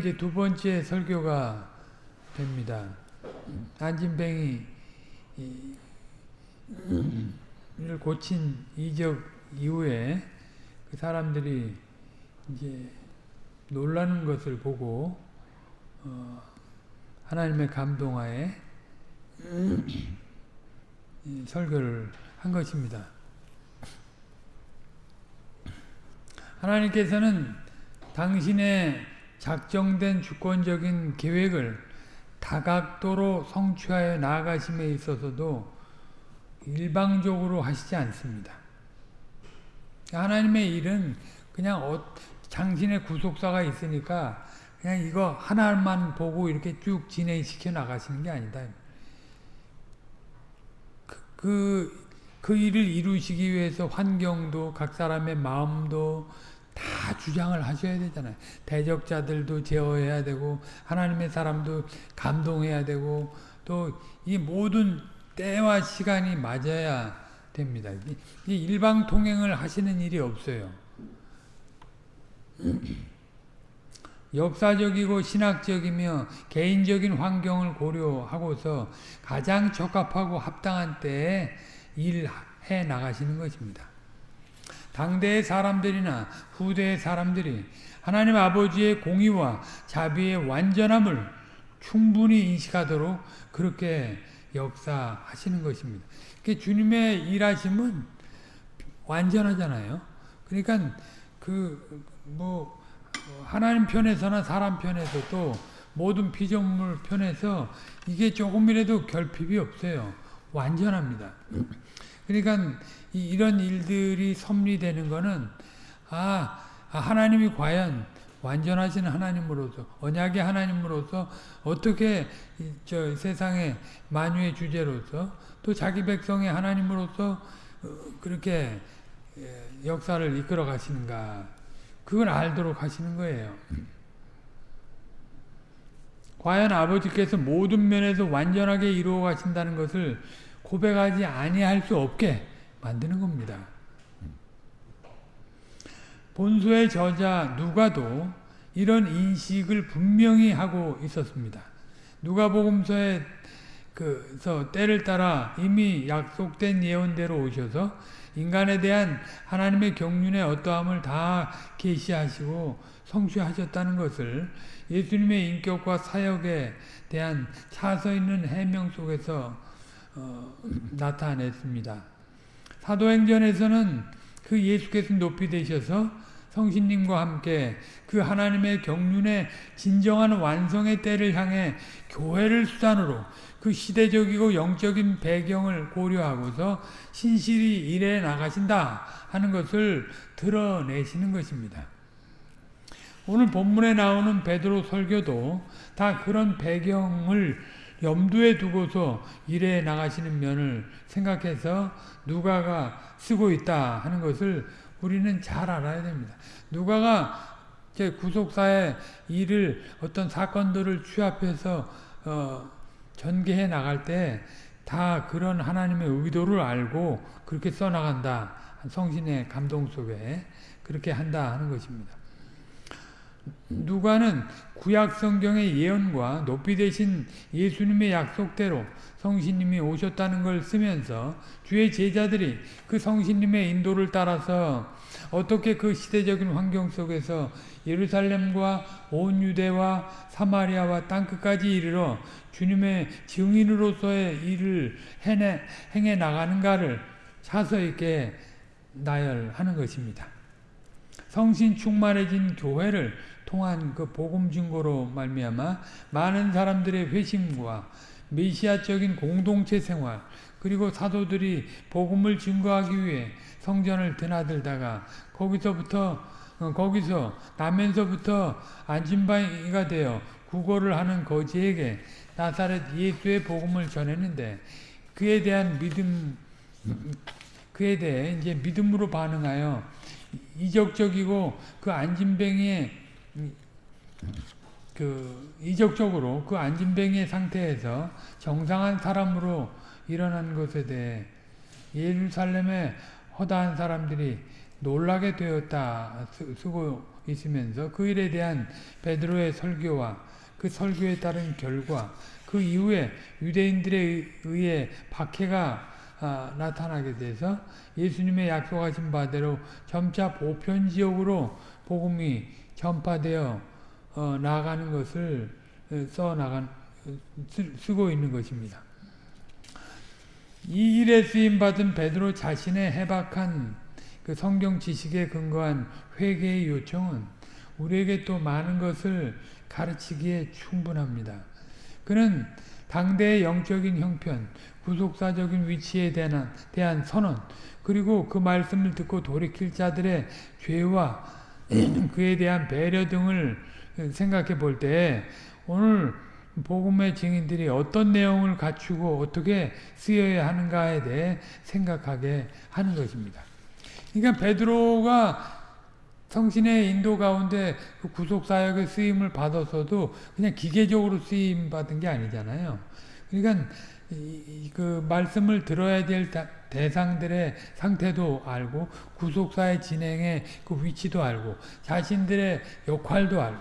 이제 두 번째 설교가 됩니다. 안진뱅이 를 고친 이적 이후에 그 사람들이 이제 놀라는 것을 보고 어 하나님의 감동하에 설교를 한 것입니다. 하나님께서는 당신의 작정된 주권적인 계획을 다각도로 성취하여 나아가심에 있어서도 일방적으로 하시지 않습니다. 하나님의 일은 그냥 어, 당신의 구속사가 있으니까 그냥 이거 하나만 보고 이렇게 쭉 진행시켜 나가시는 게 아니다. 그, 그, 그 일을 이루시기 위해서 환경도 각 사람의 마음도 다 주장을 하셔야 되잖아요. 대적자들도 제어해야 되고 하나님의 사람도 감동해야 되고 또 이 모든 때와 시간이 맞아야 됩니다. 이 일방 통행을 하시는 일이 없어요. 역사적이고 신학적이며 개인적인 환경을 고려하고서 가장 적합하고 합당한 때에 일해 나가시는 것입니다. 당대의 사람들이나 후대의 사람들이 하나님 아버지의 공의와 자비의 완전함을 충분히 인식하도록 그렇게 역사하시는 것입니다. 주님의 일하심은 완전하잖아요. 그러니까 그 뭐 하나님 편에서나 사람 편에서도 모든 피조물 편에서 이게 조금이라도 결핍이 없어요. 완전합니다. 그러니까 이런 일들이 섭리되는 거는 아, 아 하나님이 과연 완전하신 하나님으로서 언약의 하나님으로서 어떻게 저 세상의 만유의 주제로서 또 자기 백성의 하나님으로서 어, 그렇게 예, 역사를 이끌어 가시는가 그걸 알도록 하시는 거예요. 과연 아버지께서 모든 면에서 완전하게 이루어 가신다는 것을 고백하지 아니할 수 없게 만드는 겁니다. 본소의 저자 누가도 이런 인식을 분명히 하고 있었습니다. 누가복음서에 그서 때를 따라 이미 약속된 예언대로 오셔서 인간에 대한 하나님의 경륜의 어떠함을 다 계시하시고 성취하셨다는 것을 예수님의 인격과 사역에 대한 차서 있는 해명 속에서 어, 나타냈습니다. 사도행전에서는 그 예수께서 높이 되셔서 성신님과 함께 그 하나님의 경륜의 진정한 완성의 때를 향해 교회를 수단으로 그 시대적이고 영적인 배경을 고려하고서 신실히 일해 나가신다 하는 것을 드러내시는 것입니다. 오늘 본문에 나오는 베드로 설교도 다 그런 배경을 염두에 두고서 일해 나가시는 면을 생각해서 누가가 쓰고 있다 하는 것을 우리는 잘 알아야 됩니다. 누가가 구속사의 일을 어떤 사건들을 취합해서 어, 전개해 나갈 때 다 그런 하나님의 의도를 알고 그렇게 써나간다. 성신의 감동 속에 그렇게 한다 하는 것입니다. 누가는 구약 성경의 예언과 높이 되신 예수님의 약속대로 성신님이 오셨다는 걸 쓰면서 주의 제자들이 그 성신님의 인도를 따라서 어떻게 그 시대적인 환경 속에서 예루살렘과 온 유대와 사마리아와 땅끝까지 이르러 주님의 증인으로서의 일을 해내, 행해 나가는가를 차서 있게 나열하는 것입니다. 성신 충만해진 교회를 통한 그 복음 증거로 말미암아 많은 사람들의 회심과 메시아적인 공동체 생활 그리고 사도들이 복음을 증거하기 위해 성전을 드나들다가 거기서부터 어, 거기서 나면서부터 안진바이가 되어 구걸을 하는 거지에게 나사렛 예수의 복음을 전했는데 그에 대한 믿음 그에 대해 이제 믿음으로 반응하여 이적적이고 그 안진뱅이의 그 이적적으로 그 안진뱅이의 상태에서 정상한 사람으로 일어난 것에 대해 예루살렘의 허다한 사람들이 놀라게 되었다 쓰고 있으면서 그 일에 대한 베드로의 설교와 그 설교에 따른 결과 그 이후에 유대인들에 의해 박해가 아, 나타나게 돼서 예수님의 약속하신 바대로 점차 보편 지역으로 복음이 전파되어 어, 나가는 것을 어, 써 나간 쓰고 있는 것입니다. 이 일에 쓰임 받은 베드로 자신의 해박한 그 성경 지식에 근거한 회개의 요청은 우리에게 또 많은 것을 가르치기에 충분합니다. 그는 당대의 영적인 형편, 구속사적인 위치에 대한, 대한 선언, 그리고 그 말씀을 듣고 돌이킬 자들의 죄와 그에 대한 배려 등을 생각해 볼 때 오늘 복음의 증인들이 어떤 내용을 갖추고 어떻게 쓰여야 하는가에 대해 생각하게 하는 것입니다. 그러니까 베드로가 성신의 인도 가운데 그 구속 사역의 쓰임을 받아서도 그냥 기계적으로 쓰임 받은 게 아니잖아요. 그러니까 그 말씀을 들어야 될 대상들의 상태도 알고 구속사의 진행의 그 위치도 알고 자신들의 역할도 알고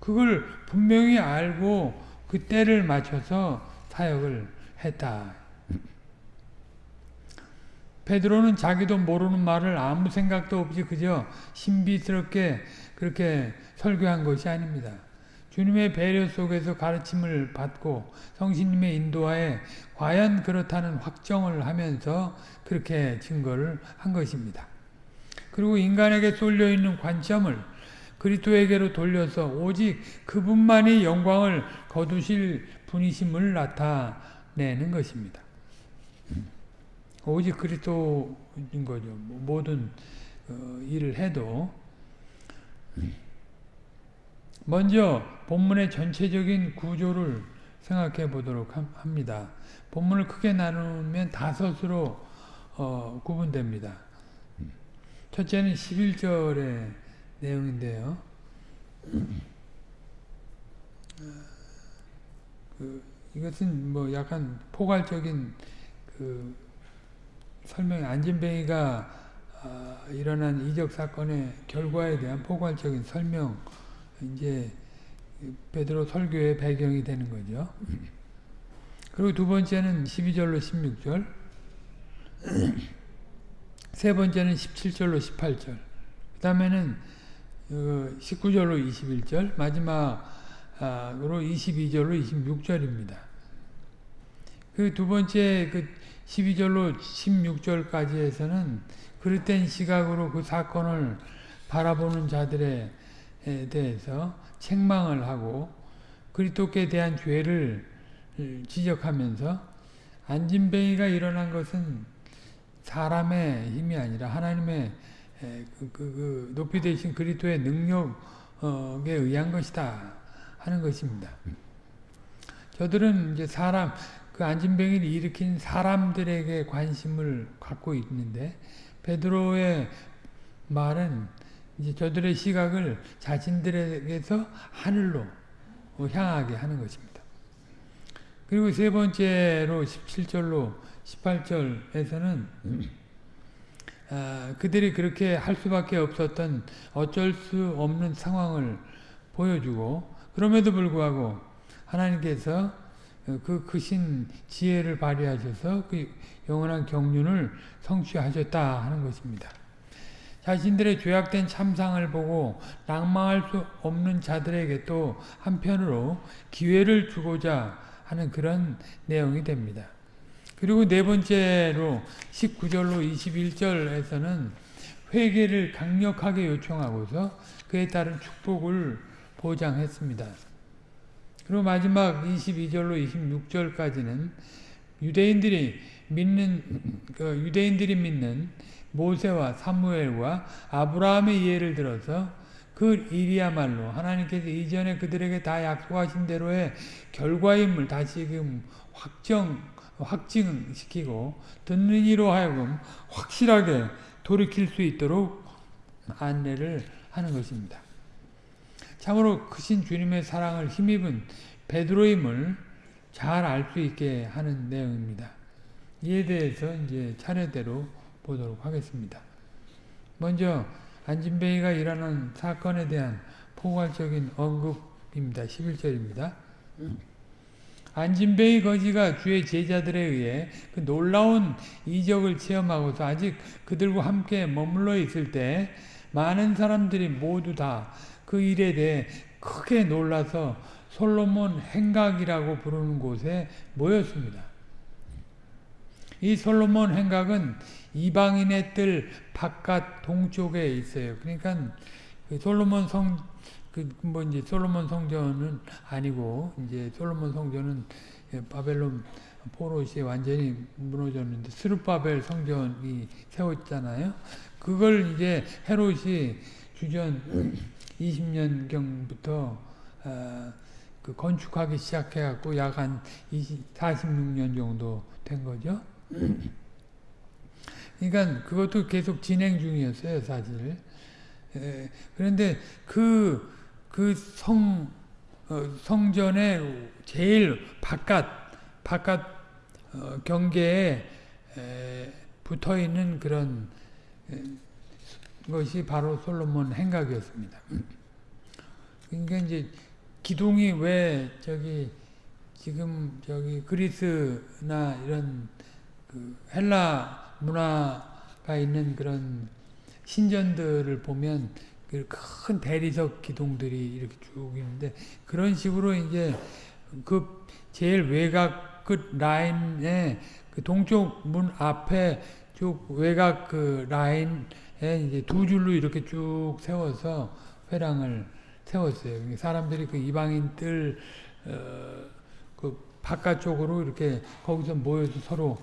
그걸 분명히 알고 그 때를 맞춰서 사역을 했다. 베드로는 자기도 모르는 말을 아무 생각도 없이 그저 신비스럽게 그렇게 설교한 것이 아닙니다. 주님의 배려 속에서 가르침을 받고 성신님의 인도하에 과연 그렇다는 확정을 하면서 그렇게 증거를 한 것입니다. 그리고 인간에게 쏠려 있는 관점을 그리스도에게로 돌려서 오직 그분만이 영광을 거두실 분이심을 나타내는 것입니다. 오직 그리스도인 거죠. 모든 어, 일을 해도 먼저 본문의 전체적인 구조를 생각해 보도록 합니다. 본문을 크게 나누면 다섯으로 어, 구분됩니다. 첫째는 11절의 내용인데요. 그, 이것은 뭐 약간 포괄적인 그 설명, 안진뱅이가 어, 일어난 이적 사건의 결과에 대한 포괄적인 설명, 이제 베드로 설교의 배경이 되는 거죠. 그리고 두 번째는 12절로 16절, 세 번째는 17절로 18절, 그 다음에는 19절로 어, 21절, 마지막으로 22절로 26절입니다. 그 두 번째 그 12절로 16절까지에서는 그릇된 시각으로 그 사건을 바라보는 자들에 대해서 책망을 하고 그리스도께 대한 죄를 지적하면서 안진뱅이가 일어난 것은 사람의 힘이 아니라 하나님의 그, 그, 그 높이 되신 그리스도의 능력에 의한 것이다 하는 것입니다. 저들은 이제 사람 그 안진뱅이를 일으킨 사람들에게 관심을 갖고 있는데 베드로의 말은 이제 저들의 시각을 자신들에게서 하늘로 향하게 하는 것입니다. 그리고 세 번째로 17절로 18절에서는 아, 그들이 그렇게 할 수밖에 없었던 어쩔 수 없는 상황을 보여주고 그럼에도 불구하고 하나님께서 그 크신 지혜를 발휘하셔서 그 영원한 경륜을 성취하셨다 하는 것입니다. 자신들의 죄악된 참상을 보고 낭망할 수 없는 자들에게 또 한편으로 기회를 주고자 하는 그런 내용이 됩니다. 그리고 네 번째로 19절로 21절에서는 회개를 강력하게 요청하고서 그에 따른 축복을 보장했습니다. 그리고 마지막 22절로 26절까지는 유대인들이 믿는 그 유대인들이 믿는 모세와 사무엘과 아브라함의 예를 들어서 그 일이야말로 하나님께서 이전에 그들에게 다 약속하신 대로의 결과임을 다시금 확정 확증시키고 듣는 이로 하여금 확실하게 돌이킬 수 있도록 안내를 하는 것입니다. 참으로 크신 주님의 사랑을 힘입은 베드로임을 잘 알 수 있게 하는 내용입니다. 이에 대해서 이제 차례대로 보도록 하겠습니다. 먼저 안진뱅이가 일어난 사건에 대한 포괄적인 언급입니다. 11절입니다. 안진뱅이 거지가 주의 제자들에 의해 그 놀라운 이적을 체험하고서 아직 그들과 함께 머물러 있을 때 많은 사람들이 모두 다 그 일에 대해 크게 놀라서 솔로몬 행각이라고 부르는 곳에 모였습니다. 이 솔로몬 행각은 이방인의 뜰 바깥 동쪽에 있어요. 그러니까 그 솔로몬 성, 그 뭐 이제 솔로몬 성전은 아니고 이제 솔로몬 성전은 바벨론 포로시 완전히 무너졌는데 스룹바벨 성전이 세웠잖아요. 그걸 이제 헤롯이 주전 20년경부터 어, 그 건축하기 시작해갖고 약 한 46년 정도 된 거죠. 그러니까 그것도 계속 진행 중이었어요, 사실. 에, 그런데 그, 그 성, 어, 성전의 제일 바깥, 바깥 어, 경계에 에, 붙어 있는 그런 에, 것이 바로 솔로몬 행각이었습니다. 그러니까 이제 기둥이 왜 저기 지금 저기 그리스나 이런 그 헬라 문화가 있는 그런 신전들을 보면 그 큰 대리석 기둥들이 이렇게 쭉 있는데 그런 식으로 이제 그 제일 외곽 끝 라인에 그 동쪽 문 앞에 쭉 외곽 그 라인에 이제 두 줄로 이렇게 쭉 세워서 회랑을 세웠어요. 사람들이 그 이방인 뜰, 어, 그 바깥쪽으로 이렇게 거기서 모여서 서로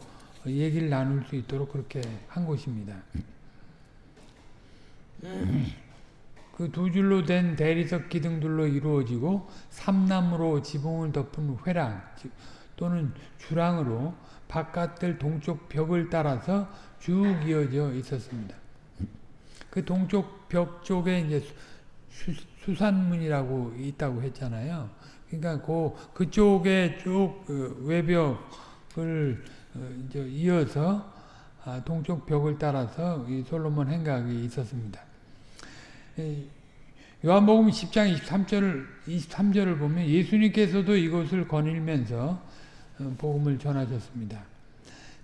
얘기를 나눌 수 있도록 그렇게 한 곳입니다. 그 두 줄로 된 대리석 기둥들로 이루어지고 삼나무로 지붕을 덮은 회랑 또는 주랑으로 바깥들 동쪽 벽을 따라서 쭉 이어져 있었습니다. 그 동쪽 벽 쪽에 이제 수, 산문이라고 있다고 했잖아요. 그러니까 그 그쪽에 쭉그 외벽을 어, 이제 이어서 아, 동쪽 벽을 따라서 이 솔로몬 행각이 있었습니다. 요한복음 10장 23절을 23절을 보면 예수님께서도 이곳을 거닐면서 어, 복음을 전하셨습니다.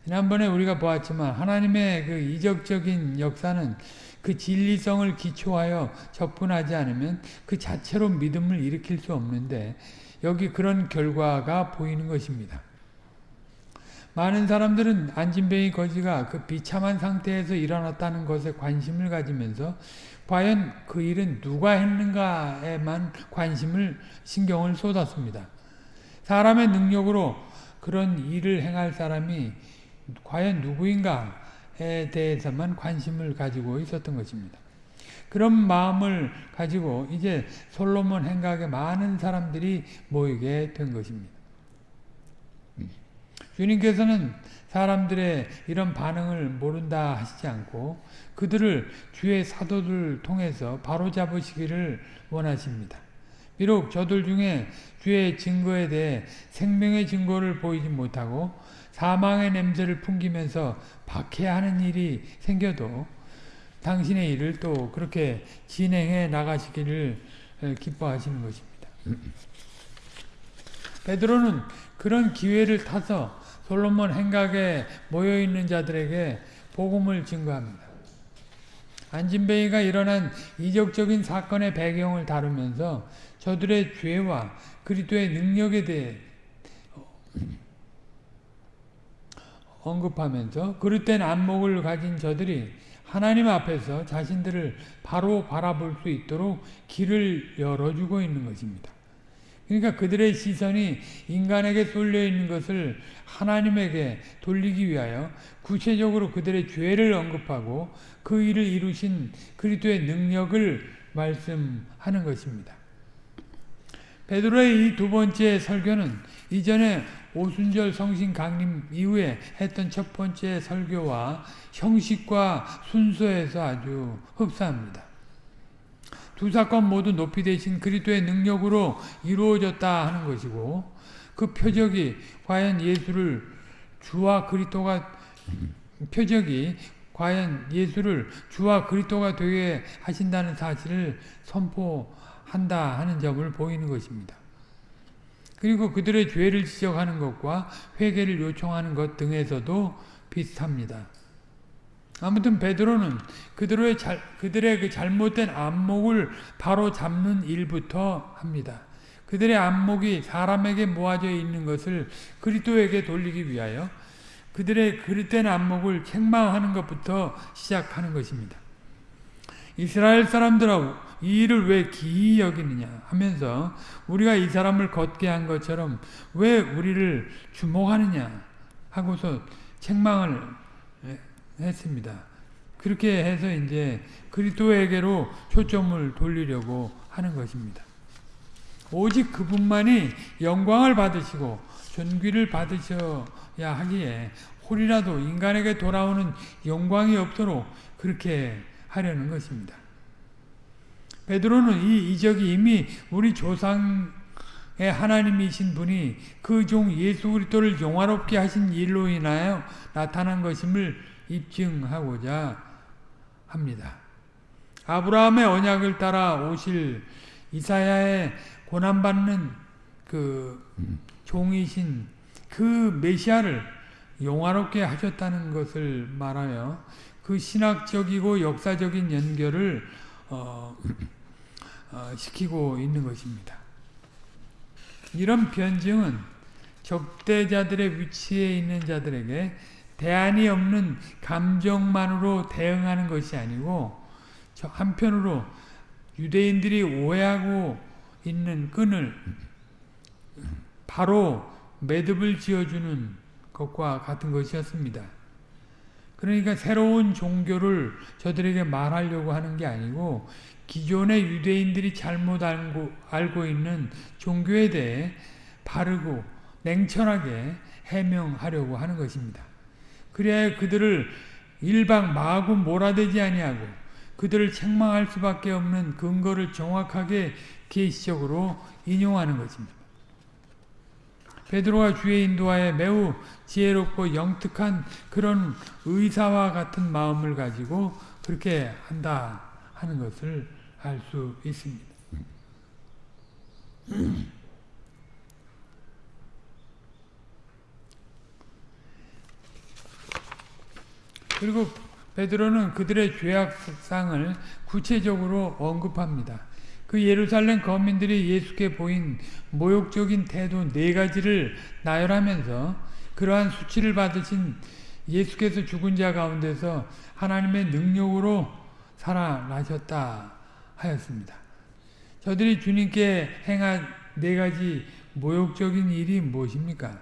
지난번에 우리가 보았지만 하나님의 그 이적적인 역사는 그 진리성을 기초하여 접근하지 않으면 그 자체로 믿음을 일으킬 수 없는데 여기 그런 결과가 보이는 것입니다. 많은 사람들은 안진뱅이 거지가 그 비참한 상태에서 일어났다는 것에 관심을 가지면서 과연 그 일은 누가 했는가에만 관심을 신경을 쏟았습니다. 사람의 능력으로 그런 일을 행할 사람이 과연 누구인가에 대해서만 관심을 가지고 있었던 것입니다. 그런 마음을 가지고 이제 솔로몬 행각에 많은 사람들이 모이게 된 것입니다. 주님께서는 사람들의 이런 반응을 모른다 하시지 않고 그들을 주의 사도를 통해서 바로잡으시기를 원하십니다. 비록 저들 중에 주의 증거에 대해 생명의 증거를 보이지 못하고 사망의 냄새를 풍기면서 박해하는 일이 생겨도 당신의 일을 또 그렇게 진행해 나가시기를 기뻐하시는 것입니다. 베드로는 그런 기회를 타서 솔로몬 행각에 모여있는 자들에게 복음을 증거합니다. 안진뱅이가 일어난 이적적인 사건의 배경을 다루면서 저들의 죄와 그리스도의 능력에 대해 언급하면서 그릇된 안목을 가진 저들이 하나님 앞에서 자신들을 바로 바라볼 수 있도록 길을 열어주고 있는 것입니다. 그러니까 그들의 시선이 인간에게 쏠려 있는 것을 하나님에게 돌리기 위하여 구체적으로 그들의 죄를 언급하고 그 일을 이루신 그리스도의 능력을 말씀하는 것입니다. 베드로의 이 두 번째 설교는 이전에 오순절 성신 강림 이후에 했던 첫 번째 설교와 형식과 순서에서 아주 흡사합니다. 두 사건 모두 높이 되신 그리스도의 능력으로 이루어졌다 하는 것이고 그 표적이 과연 예수를 주와 그리스도가 표적이 과연 예수를 주와 그리스도가 되게 하신다는 사실을 선포한다 하는 점을 보이는 것입니다. 그리고 그들의 죄를 지적하는 것과 회개를 요청하는 것 등에서도 비슷합니다. 아무튼 베드로는 그들의, 잘, 그들의 그 잘못된 안목을 바로 잡는 일부터 합니다. 그들의 안목이 사람에게 모아져 있는 것을 그리스도에게 돌리기 위하여 그들의 그릇된 안목을 책망하는 것부터 시작하는 것입니다. 이스라엘 사람들아 이 일을 왜 기이 여기느냐 하면서 우리가 이 사람을 걷게 한 것처럼 왜 우리를 주목하느냐 하고서 책망을 했습니다. 그렇게 해서 이제 그리스도에게로 초점을 돌리려고 하는 것입니다. 오직 그분만이 영광을 받으시고 존귀를 받으셔야 하기에 홀이라도 인간에게 돌아오는 영광이 없도록 그렇게 하려는 것입니다. 베드로는 이 이적이 이미 우리 조상의 하나님이신 분이 그 종 예수 그리스도를 영화롭게 하신 일로 인하여 나타난 것임을 입증하고자 합니다. 아브라함의 언약을 따라 오실 이사야의 고난받는 그 종이신 그 메시아를 영화롭게 하셨다는 것을 말하여 그 신학적이고 역사적인 연결을 어, 어, 시키고 있는 것입니다. 이런 변증은 적대자들의 위치에 있는 자들에게 대안이 없는 감정만으로 대응하는 것이 아니고 한편으로 유대인들이 오해하고 있는 끈을 바로 매듭을 지어주는 것과 같은 것이었습니다. 그러니까 새로운 종교를 저들에게 말하려고 하는 게 아니고 기존의 유대인들이 잘못 알고, 알고 있는 종교에 대해 바르고 냉철하게 해명하려고 하는 것입니다. 그래야 그들을 일방 마구 몰아대지 아니하고 그들을 책망할 수밖에 없는 근거를 정확하게 계시적으로 인용하는 것입니다. 베드로가 주의 인도하에 매우 지혜롭고 영특한 그런 의사와 같은 마음을 가지고 그렇게 한다 하는 것을 알 수 있습니다. 그리고 베드로는 그들의 죄악상을 구체적으로 언급합니다. 그 예루살렘 거민들이 예수께 보인 모욕적인 태도 네 가지를 나열하면서 그러한 수치를 받으신 예수께서 죽은 자 가운데서 하나님의 능력으로 살아나셨다 하였습니다. 저들이 주님께 행한 네 가지 모욕적인 일이 무엇입니까?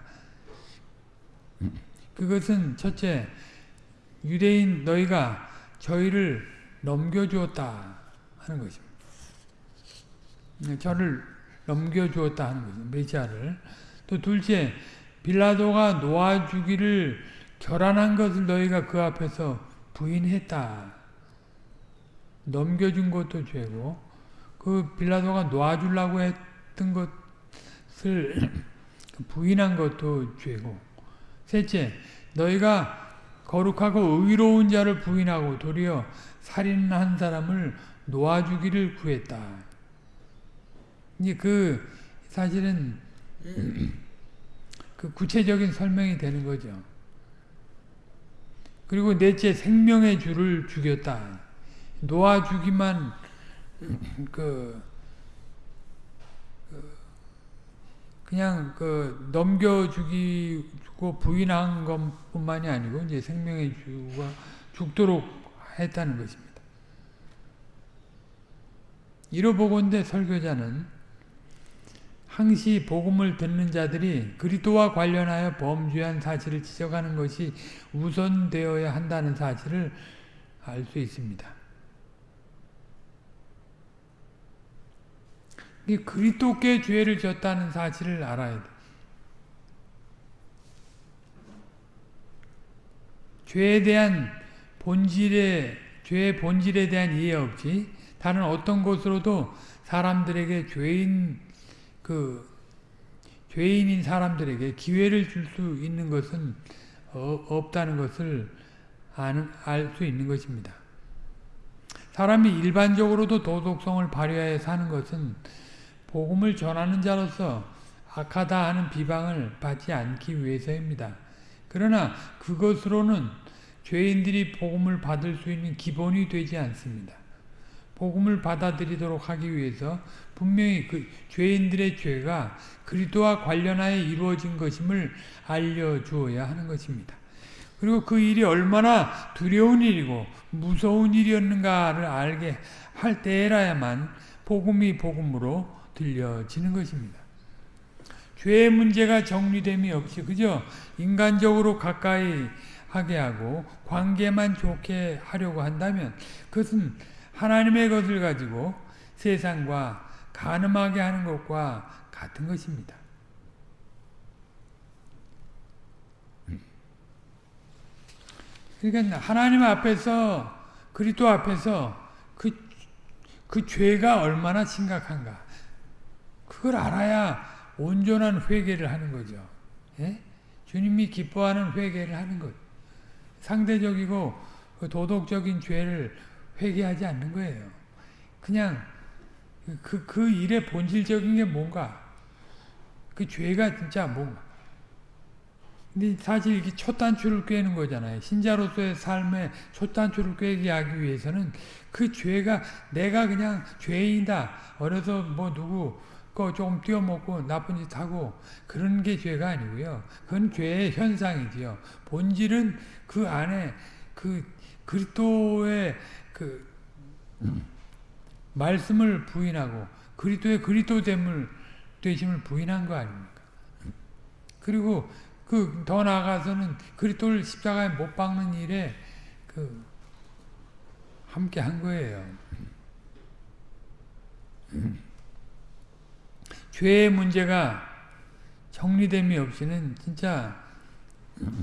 그것은 첫째, 유대인 너희가 저희를 넘겨주었다 하는 것입니다. 네, 저를 넘겨주었다 하는 거죠. 메시아를. 또 둘째, 빌라도가 놓아주기를 결안한 것을 너희가 그 앞에서 부인했다. 넘겨준 것도 죄고 그 빌라도가 놓아주려고 했던 것을 부인한 것도 죄고 셋째, 너희가 거룩하고 의로운 자를 부인하고 도리어 살인한 사람을 놓아주기를 구했다. 이제 그 사실은 그 구체적인 설명이 되는 거죠. 그리고 넷째 생명의 주를 죽였다. 놓아주기만 그, 그 그냥 그 넘겨주기고 부인한 것뿐만이 아니고 이제 생명의 주가 죽도록 했다는 것입니다. 이로보건대 설교자는 항시 복음을 듣는 자들이 그리스도와 관련하여 범죄한 사실을 지적하는 것이 우선되어야 한다는 사실을 알 수 있습니다. 그리스도께 죄를 졌다는 사실을 알아야 돼. 죄에 대한 본질에 죄의 본질에 대한 이해 없이 다른 어떤 것으로도 사람들에게 죄인 그 죄인인 사람들에게 기회를 줄 수 있는 것은 어, 없다는 것을 알 수 있는 것입니다. 사람이 일반적으로도 도덕성을 발휘하여 사는 것은 복음을 전하는 자로서 악하다 하는 비방을 받지 않기 위해서입니다. 그러나 그것으로는 죄인들이 복음을 받을 수 있는 기본이 되지 않습니다. 복음을 받아들이도록 하기 위해서 분명히 그 죄인들의 죄가 그리스도와 관련하여 이루어진 것임을 알려주어야 하는 것입니다. 그리고 그 일이 얼마나 두려운 일이고 무서운 일이었는가를 알게 할 때라야만 복음이 복음으로 들려지는 것입니다. 죄의 문제가 정리됨이 없이 그저 인간적으로 가까이 하게 하고 관계만 좋게 하려고 한다면 그것은 하나님의 것을 가지고 세상과 가늠하게 하는 것과 같은 것입니다. 그러니까 하나님 앞에서 그리스도 앞에서 그, 그 죄가 얼마나 심각한가 그걸 알아야 온전한 회개를 하는 거죠. 예? 주님이 기뻐하는 회개를 하는 것. 상대적이고 그 도덕적인 죄를 회개하지 않는 거예요. 그냥 그, 그 일의 본질적인 게 뭔가 그 죄가 진짜 뭔가 근데 사실 이게 첫 단추를 꿰는 거잖아요. 신자로서의 삶의 첫 단추를 꿰게 하기 위해서는 그 죄가 내가 그냥 죄인이다. 어려서 뭐 누구 거 조금 뛰어먹고 나쁜 짓 하고 그런 게 죄가 아니고요. 그건 죄의 현상이지요. 본질은 그 안에 그 그리스도의 그 말씀을 부인하고 그리스도의 그리스도됨을 되심을 부인한 거 아닙니까? 그리고 그 더 나아가서는 그리스도를 십자가에 못 박는 일에 그 함께 한 거예요. 죄의 문제가 정리됨이 없이는 진짜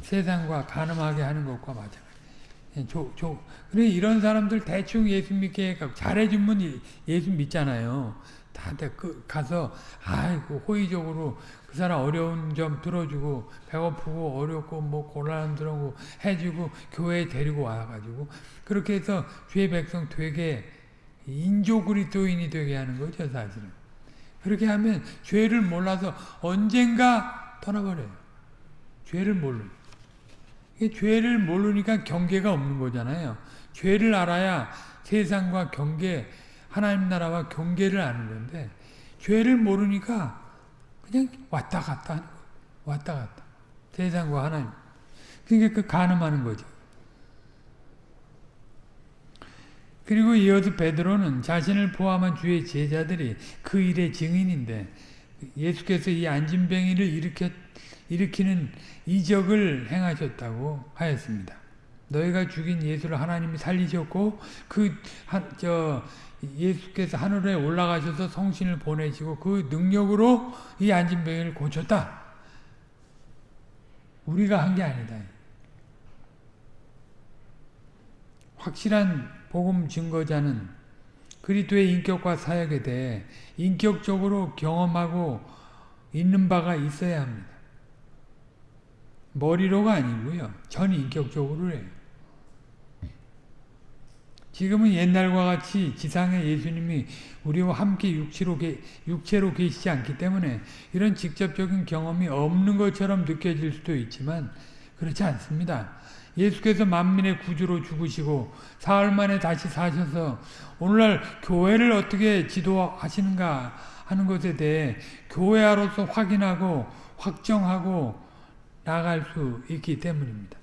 세상과 가늠하게 하는 것과 마찬가지. 조, 조. 그래 이런 사람들 대충 예수 믿게 잘해주면 예수 믿잖아요. 다들 그 가서 아이고 호의적으로 그 사람 어려운 점 들어주고 배고프고 어렵고 뭐 곤란한 들고 해주고 교회에 데리고 와가지고 그렇게 해서 죄 백성 되게 인조 그리스도인이 되게 하는 거죠 사실은. 그렇게 하면 죄를 몰라서 언젠가 떠나버려요. 죄를 모르. 죄를 모르니까 경계가 없는 거잖아요. 죄를 알아야 세상과 경계, 하나님 나라와 경계를 아는 건데 죄를 모르니까 그냥 왔다 갔다 하는 거예요. 왔다 갔다. 세상과 하나님. 그러니까 그 가늠하는 거죠. 그리고 이어서 베드로는 자신을 포함한 주의 제자들이 그 일의 증인인데 예수께서 이 안진뱅이를 일으켜, 일으키는 이적을 행하셨다고 하였습니다. 너희가 죽인 예수를 하나님이 살리셨고 그저 예수께서 하늘에 올라가셔서 성신을 보내시고 그 능력으로 이 안진뱅이를 고쳤다. 우리가 한 게 아니다. 확실한 복음 증거자는 그리스도의 인격과 사역에 대해 인격적으로 경험하고 있는 바가 있어야 합니다. 머리로가 아니고요. 전 인격적으로 해요. 지금은 옛날과 같이 지상에 예수님이 우리와 함께 육체로, 육체로 계시지 않기 때문에 이런 직접적인 경험이 없는 것처럼 느껴질 수도 있지만 그렇지 않습니다. 예수께서 만민의 구주로 죽으시고 사흘 만에 다시 사셔서 오늘날 교회를 어떻게 지도하시는가 하는 것에 대해 교회아로서 확인하고 확정하고 나갈 수 있기 때문입니다.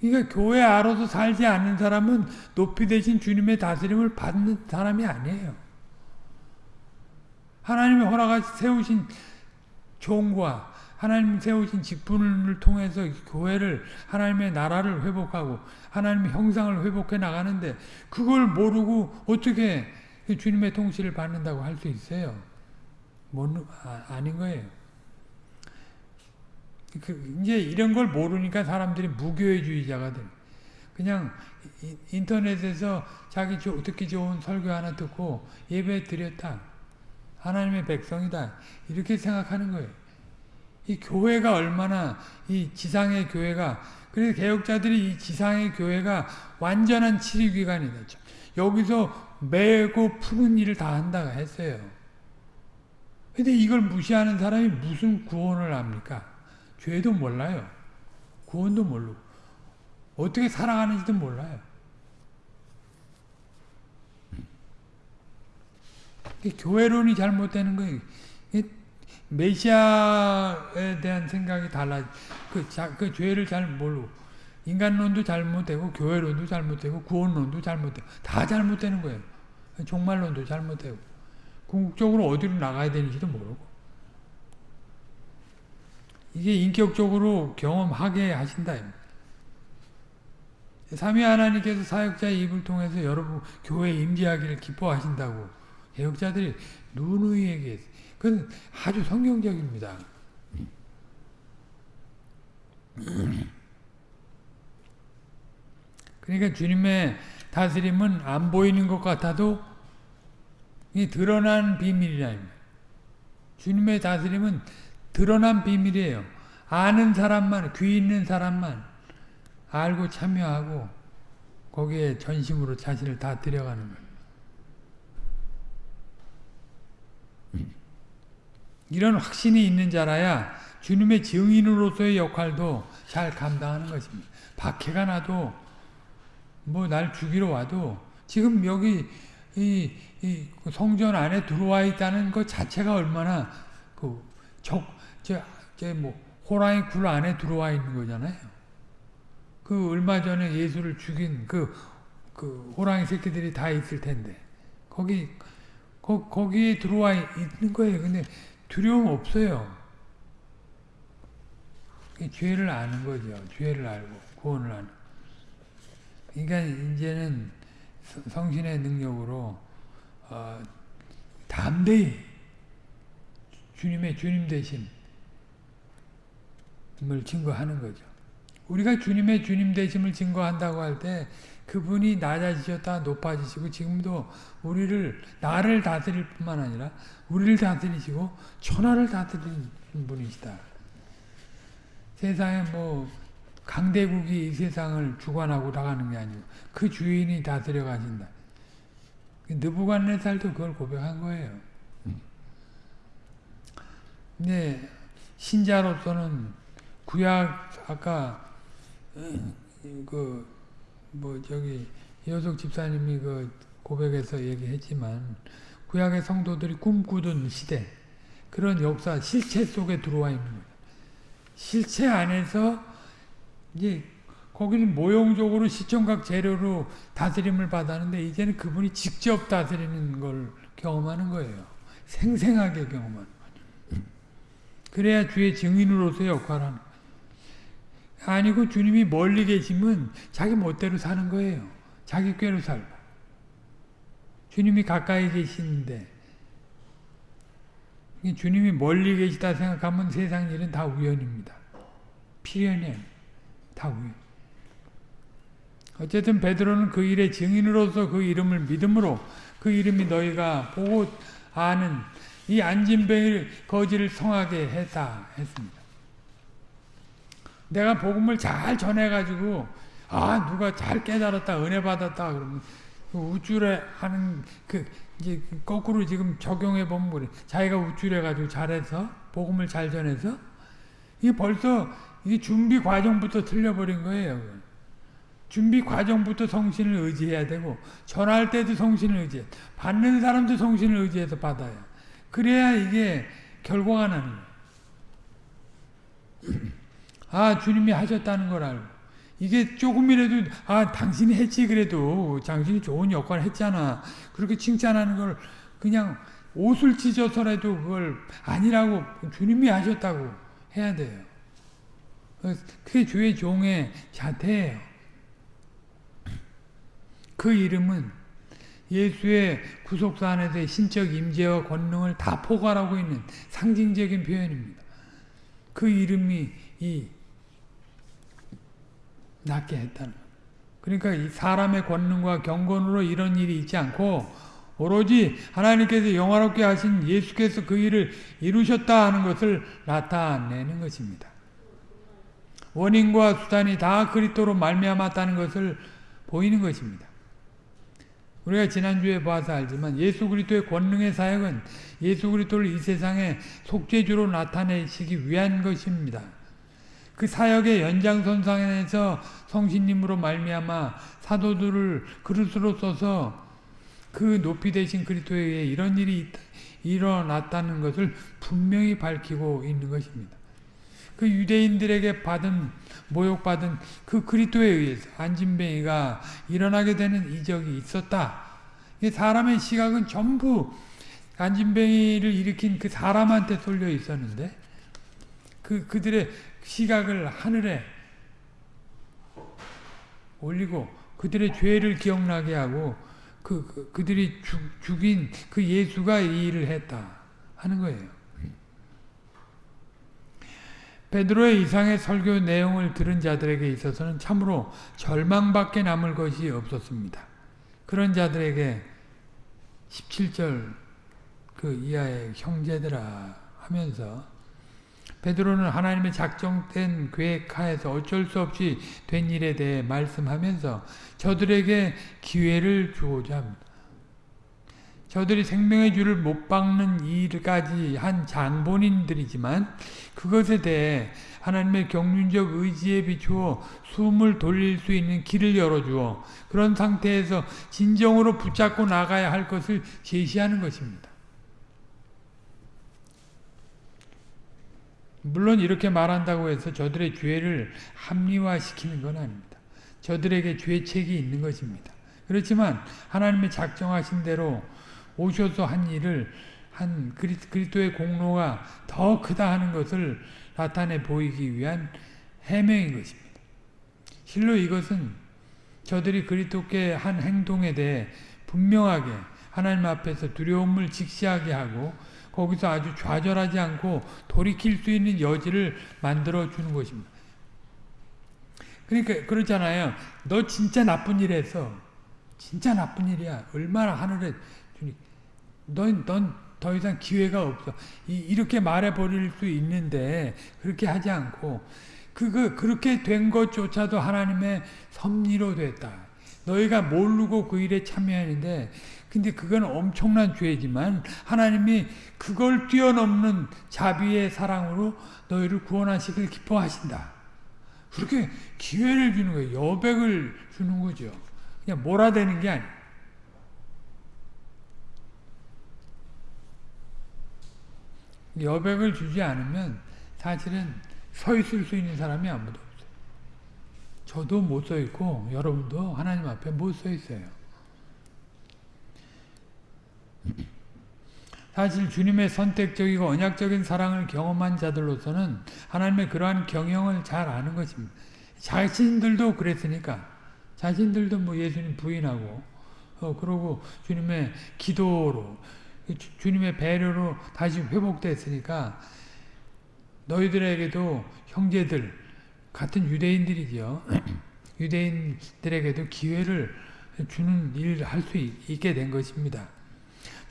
그러니까 교회 아로서 살지 않는 사람은 높이 되신 주님의 다스림을 받는 사람이 아니에요. 하나님이 허락하시 세우신 종과 하나님 세우신 직분을 통해서 교회를 하나님의 나라를 회복하고 하나님의 형상을 회복해 나가는데 그걸 모르고 어떻게 주님의 통치를 받는다고 할 수 있어요? 못, 아, 닌 거예요. 그 이제 이런 걸 모르니까 사람들이 무교회주의자가 돼. 그냥 인터넷에서 자기 듣기 좋은 설교 하나 듣고 예배 드렸다. 하나님의 백성이다. 이렇게 생각하는 거예요. 이 교회가 얼마나 이 지상의 교회가 그래서 개혁자들이 이 지상의 교회가 완전한 치료기관이다. 여기서 매고 푸는 일을 다 한다고 했어요. 근데 이걸 무시하는 사람이 무슨 구원을 합니까? 죄도 몰라요. 구원도 모르고. 어떻게 살아가는지도 몰라요. 교회론이 잘못되는 거예요. 메시아에 대한 생각이 달라. 그, 자, 그 죄를 잘 모르고 인간론도 잘못되고 교회론도 잘못되고 구원론도 잘못되고 다 잘못되는 거예요. 종말론도 잘못되고 궁극적으로 어디로 나가야 되는지도 모르고 이게 인격적으로 경험하게 하신다. 삼위 하나님께서 사역자의 입을 통해서 여러분 교회 임재하기를 기뻐하신다고 개혁자들이 누누이 얘기했어요. 그건 아주 성경적입니다. 그러니까 주님의 다스림은 안 보이는 것 같아도 이 드러난 비밀이라 주님의 다스림은 드러난 비밀이에요. 아는 사람만, 귀 있는 사람만 알고 참여하고 거기에 전심으로 자신을 다 들여가는 거예요. 이런 확신이 있는 자라야 주님의 증인으로서의 역할도 잘 감당하는 것입니다. 박해가 나도 뭐 날 죽이러 와도 지금 여기 이, 이 성전 안에 들어와 있다는 것 자체가 얼마나 그 적, 저, 저 뭐 호랑이 굴 안에 들어와 있는 거잖아요. 그 얼마 전에 예수를 죽인 그, 그 호랑이 새끼들이 다 있을 텐데 거기 거, 거기에 들어와 있는 거예요. 근데 두려움 없어요. 죄를 아는 거죠. 죄를 알고 구원을 아는. 그러니까 이제는 성신의 능력으로 어, 담대히 주님의 주님 되심을 증거하는 거죠. 우리가 주님의 주님 되심을 증거한다고 할 때 그분이 낮아지셨다 높아지시고 지금도 우리를 나를 다스릴 뿐만 아니라 우리를 다스리시고 천하를 다스리는 분이시다. 세상에 뭐 강대국이 이 세상을 주관하고 나가는 게 아니고 그 주인이 다스려 가신다. 느부갓네살도 그걸 고백한 거예요. 근데 신자로서는 구약 아까 그 뭐 저기 여석 집사님이 그 고백에서 얘기했지만 구약의 성도들이 꿈꾸던 시대 그런 역사 실체 속에 들어와 있는 거예요. 실체 안에서 이제 거기는 모형적으로 시청각 재료로 다스림을 받았는데 이제는 그분이 직접 다스리는 걸 경험하는 거예요. 생생하게 경험하는 거예요. 그래야 주의 증인으로서의 역할을 하는 거예요. 아니고 주님이 멀리 계시면 자기 멋대로 사는 거예요. 자기 꾀로 살고. 주님이 가까이 계시는데 주님이 멀리 계시다 생각하면 세상 일은 다 우연입니다. 필연이에요. 다 우연. 어쨌든 베드로는 그 일의 증인으로서 그 이름을 믿음으로 그 이름이 너희가 보고 아는 이 안진뱅이 거지를 성하게 했다 했습니다. 내가 복음을 잘 전해가지고 아 누가 잘 깨달았다 은혜 받았다 그러면 그 우쭐해 하는 그 이제 거꾸로 지금 적용해 보면 그래 자기가 우쭐해 가지고 잘해서 복음을 잘 전해서 이게 벌써 이 준비 과정부터 틀려버린 거예요. 준비 과정부터 성신을 의지해야 되고 전할 때도 성신을 의지해 받는 사람도 성신을 의지해서 받아야 그래야 이게 결과가 나는 거예요. 아 주님이 하셨다는 걸 알고 이게 조금이라도 아 당신이 했지 그래도 당신이 좋은 역할을 했잖아 그렇게 칭찬하는 걸 그냥 옷을 찢어서라도 그걸 아니라고 주님이 하셨다고 해야 돼요. 그게 주의 종의 자태예요. 그 이름은 예수의 구속사 안에서의 신적 임재와 권능을 다 포괄하고 있는 상징적인 표현입니다. 그 이름이 이 낫게 했다는 그러니까 이 사람의 권능과 경건으로 이런 일이 있지 않고 오로지 하나님께서 영화롭게 하신 예수께서 그 일을 이루셨다 하는 것을 나타내는 것입니다. 원인과 수단이 다 그리스도로 말미암았다는 것을 보이는 것입니다. 우리가 지난주에 봐서 알지만 예수 그리스도의 권능의 사역은 예수 그리스도를 이 세상에 속죄주로 나타내시기 위한 것입니다. 그 사역의 연장선상에서 성신님으로 말미암아 사도들을 그릇으로 써서 그 높이 되신 그리스도에 의해 이런 일이 일어났다는 것을 분명히 밝히고 있는 것입니다. 그 유대인들에게 받은 모욕받은 그 그리스도에 의해서 안진뱅이가 일어나게 되는 이적이 있었다. 사람의 시각은 전부 안진뱅이를 일으킨 그 사람한테 쏠려 있었는데 그 그들의 시각을 하늘에 올리고 그들의 죄를 기억나게 하고 그, 그 그들이 죽, 죽인 그 예수가 이 일을 했다 하는 거예요. 베드로의 이상의 설교 내용을 들은 자들에게 있어서는 참으로 절망밖에 남을 것이 없었습니다. 그런 자들에게 17절 그 이하의 형제들아 하면서 베드로는 하나님의 작정된 계획하에서 어쩔 수 없이 된 일에 대해 말씀하면서 저들에게 기회를 주고자 합니다. 저들이 생명의 줄을 못 박는 일까지 한 장본인들이지만 그것에 대해 하나님의 경륜적 의지에 비추어 숨을 돌릴 수 있는 길을 열어주어 그런 상태에서 진정으로 붙잡고 나가야 할 것을 제시하는 것입니다. 물론 이렇게 말한다고 해서 저들의 죄를 합리화시키는 건 아닙니다. 저들에게 죄책이 있는 것입니다. 그렇지만 하나님의 작정하신 대로 오셔서 한 일을 한 그리스도의 공로가 더 크다 하는 것을 나타내 보이기 위한 해명인 것입니다. 실로 이것은 저들이 그리스도께 한 행동에 대해 분명하게 하나님 앞에서 두려움을 직시하게 하고 거기서 아주 좌절하지 않고 돌이킬 수 있는 여지를 만들어 주는 것입니다. 그러니까 그렇잖아요. 너 진짜 나쁜 일 했어. 진짜 나쁜 일이야. 얼마나 하늘에 주니 넌, 넌 더 이상 기회가 없어. 이, 렇게 말해버릴 수 있는데, 그렇게 하지 않고, 그거, 그렇게 된 것조차도 하나님의 섭리로 됐다. 너희가 모르고 그 일에 참여하는데, 근데 그건 엄청난 죄지만, 하나님이 그걸 뛰어넘는 자비의 사랑으로 너희를 구원하시길 기뻐하신다. 그렇게 기회를 주는 거예요. 여백을 주는 거죠. 그냥 몰아대는 게 아니에요. 여백을 주지 않으면 사실은 서 있을 수 있는 사람이 아무도 없어요. 저도 못 서 있고 여러분도 하나님 앞에 못 서 있어요. 사실 주님의 선택적이고 언약적인 사랑을 경험한 자들로서는 하나님의 그러한 경영을 잘 아는 것입니다. 자신들도 그랬으니까 자신들도 뭐 예수님 부인하고 어 그러고 주님의 기도로 주 님의 배려로 다시 회복됐으니까 너희들에게도 형제들 같은 유대인들이죠. 유대인들에게도 기회를 주는 일을 할 수 있게 된 것입니다.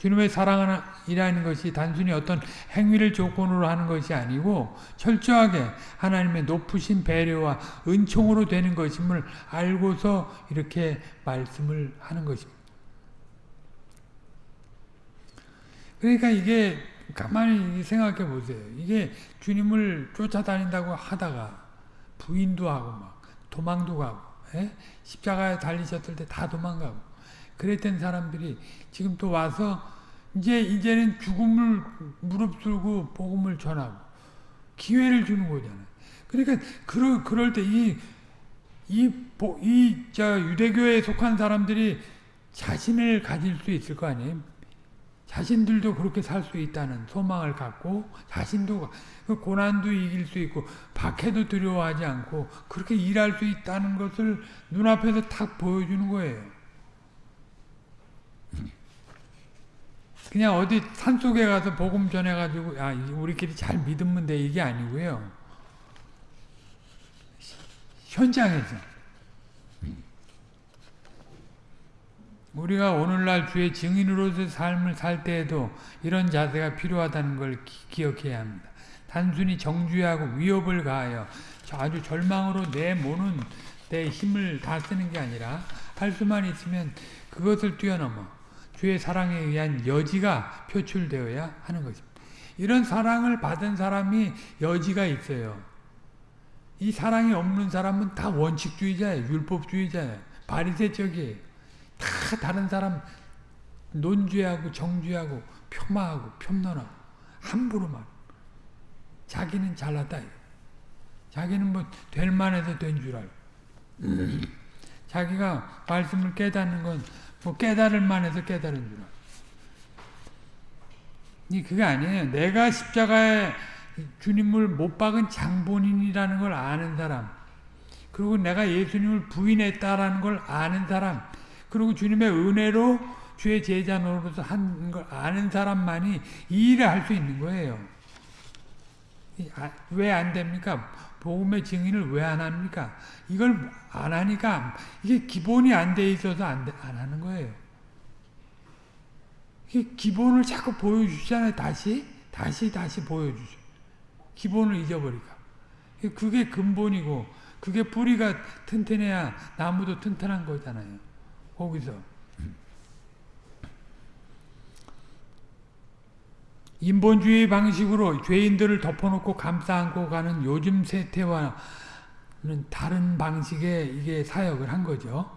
주님의 사랑이라는 것이 단순히 어떤 행위를 조건으로 하는 것이 아니고 철저하게 하나님의 높으신 배려와 은총으로 되는 것임을 알고서 이렇게 말씀을 하는 것입니다. 그러니까 이게 가만히 생각해 보세요. 이게 주님을 쫓아다닌다고 하다가 부인도 하고 막 도망도 가고 에? 예? 십자가에 달리셨을 때 다 도망가고 그랬던 사람들이 지금 또 와서 이제 이제는 죽음을 무릅쓰고 복음을 전하고 기회를 주는 거잖아요. 그러니까 그럴 그럴 때이 이이 유대교에 속한 사람들이 자신을 가질 수 있을 거 아니에요. 자신들도 그렇게 살 수 있다는 소망을 갖고 자신도 그 고난도 이길 수 있고 박해도 두려워하지 않고 그렇게 일할 수 있다는 것을 눈앞에서 탁 보여주는 거예요. 그냥 어디 산속에 가서 복음 전해가지고 아 우리끼리 잘 믿으면 돼 이게 아니고요. 현장에서 우리가 오늘날 주의 증인으로서 삶을 살 때에도 이런 자세가 필요하다는 걸 기, 억해야 합니다. 단순히 정죄하고 위협을 가하여 아주 절망으로 내모는 내 힘을 다 쓰는 게 아니라 할 수만 있으면 그것을 뛰어넘어 주의 사랑에 의한 여지가 표출되어야 하는 것입니다. 이런 사랑을 받은 사람이 여지가 있어요. 이 사랑이 없는 사람은 다 원칙주의자예요. 율법주의자예요. 바리새적이에요. 다 다른 사람 논죄하고 정죄하고 폄하하고 폄론하고 함부로 말. 자기는 잘났다. 자기는 뭐 될 만해서 된 줄 알고. 자기가 말씀을 깨닫는 건 뭐 깨달을 만해서 깨달은 줄 알고. 이 그게 아니에요. 내가 십자가에 주님을 못 박은 장본인이라는 걸 아는 사람. 그리고 내가 예수님을 부인했다라는 걸 아는 사람. 그리고 주님의 은혜로 주의 제자 노릇을 한걸 아는 사람만이 이 일을 할 수 있는 거예요. 아, 왜안 됩니까? 복음의 증인을 왜 안 합니까? 이걸 안 하니까 이게 기본이 안 돼 있어서 안, 안 하는 거예요. 이게 기본을 자꾸 보여주잖아요. 다시 다시 다시 보여주죠. 기본을 잊어버리니까. 그게 근본이고 그게 뿌리가 튼튼해야 나무도 튼튼한 거잖아요. 거기서. 인본주의 방식으로 죄인들을 덮어놓고 감싸 안고 가는 요즘 세태와는 다른 방식의 이게 사역을 한 거죠.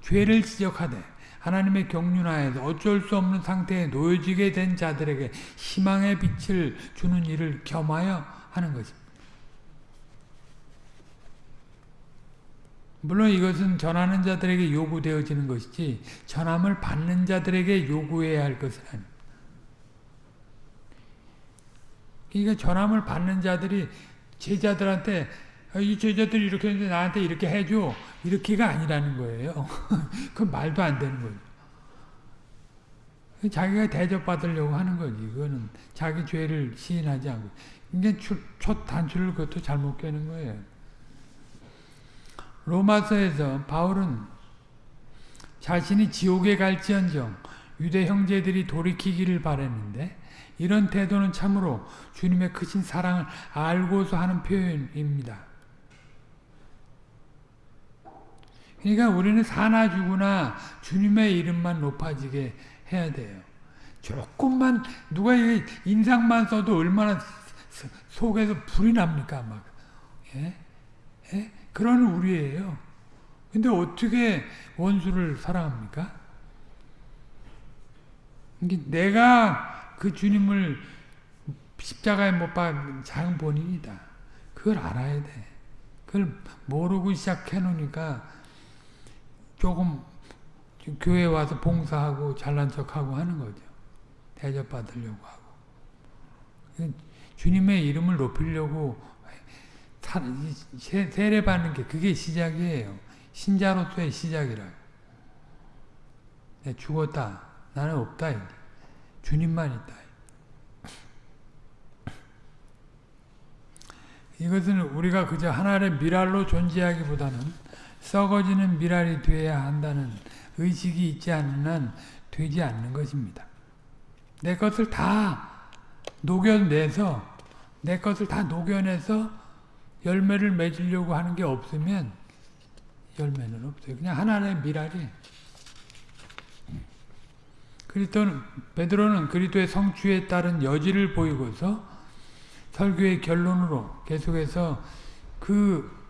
죄를 지적하되 하나님의 경륜하에서 어쩔 수 없는 상태에 놓여지게 된 자들에게 희망의 빛을 주는 일을 겸하여 하는 것입니다. 물론 이것은 전하는 자들에게 요구되어지는 것이지 전함을 받는 자들에게 요구해야 할 것은 아닙니다. 그러니까 전함을 받는 자들이 제자들한테 아, 이 제자들이 이렇게 했는데 나한테 이렇게 해줘 이렇게가 아니라는 거예요. 그건 말도 안 되는 거죠. 자기가 대접받으려고 하는 거지. 이거는 자기 죄를 시인하지 않고. 이게 첫 단추를 그것도 잘못 깨는 거예요. 로마서에서 바울은 자신이 지옥에 갈지언정 유대 형제들이 돌이키기를 바랬는데 이런 태도는 참으로 주님의 크신 사랑을 알고서 하는 표현입니다. 그러니까 우리는 사나 죽으나 주님의 이름만 높아지게 해야 돼요. 조금만 누가 인상만 써도 얼마나 속에서 불이 납니까 막. 예? 예? 그런 우리예요. 근데 어떻게 원수를 사랑합니까? 내가 그 주님을 십자가에 못 박은 장 본인이다. 그걸 알아야 돼. 그걸 모르고 시작해 놓으니까 조금 교회 와서 봉사하고 잘난 척하고 하는 거죠. 대접받으려고 하고. 주님의 이름을 높이려고 세례받는 게 그게 시작이에요. 신자로서의 시작이라. 내 죽었다. 나는 없다. 주님만 있다. 이것은 우리가 그저 하나의 미랄로 존재하기보다는 썩어지는 미랄이 되어야 한다는 의식이 있지 않는 한 되지 않는 것입니다. 내 것을 다 녹여내서 내 것을 다 녹여내서 열매를 맺으려고 하는 게 없으면 열매는 없어요. 그냥 하나의 미랄이 그리스도는 베드로는 그리스도의 성취에 따른 여지를 보이고서 설교의 결론으로 계속해서 그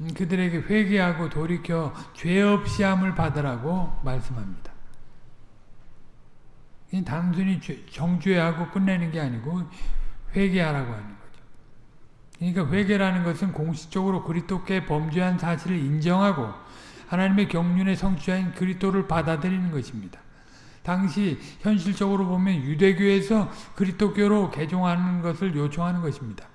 음, 그들에게 회개하고 돌이켜 죄 없이 함을 받으라고 말씀합니다. 단순히 정죄하고 끝내는 게 아니고 회개하라고 하는 거죠. 그러니까 회개라는 것은 공식적으로 그리스도께 범죄한 사실을 인정하고 하나님의 경륜의 성취자인 그리스도를 받아들이는 것입니다. 당시 현실적으로 보면 유대교에서 그리스도교로 개종하는 것을 요청하는 것입니다.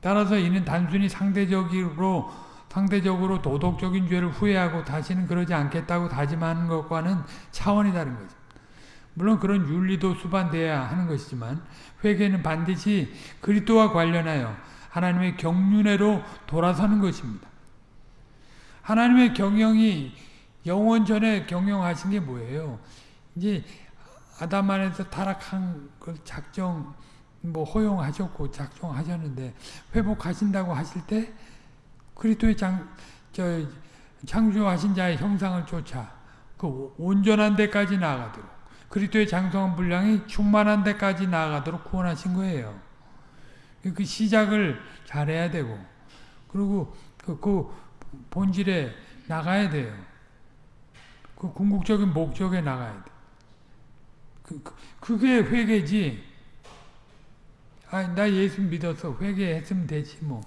따라서 이는 단순히 상대적으로 상대적으로 도덕적인 죄를 후회하고 다시는 그러지 않겠다고 다짐하는 것과는 차원이 다른 거죠. 물론 그런 윤리도 수반돼야 하는 것이지만 회개는 반드시 그리스도와 관련하여 하나님의 경륜회로 돌아서는 것입니다. 하나님의 경영이 영원 전에 경영하신 게 뭐예요? 이제 아담 안에서 타락한 걸 작정 뭐 허용하셨고 작정하셨는데 회복하신다고 하실 때 그리스도의 장, 저, 창조하신 자의 형상을 쫓아 그 온전한 데까지 나아가도록 그리스도의 장성한 분량이 충만한 데까지 나아가도록 구원하신 거예요. 그 시작을 잘해야 되고 그리고 그, 그 본질에 나가야 돼요. 그 궁극적인 목적에 나가야 돼. 그, 그, 그게 회개지. 아, 나 예수 믿어서 회개했으면 되지 뭐.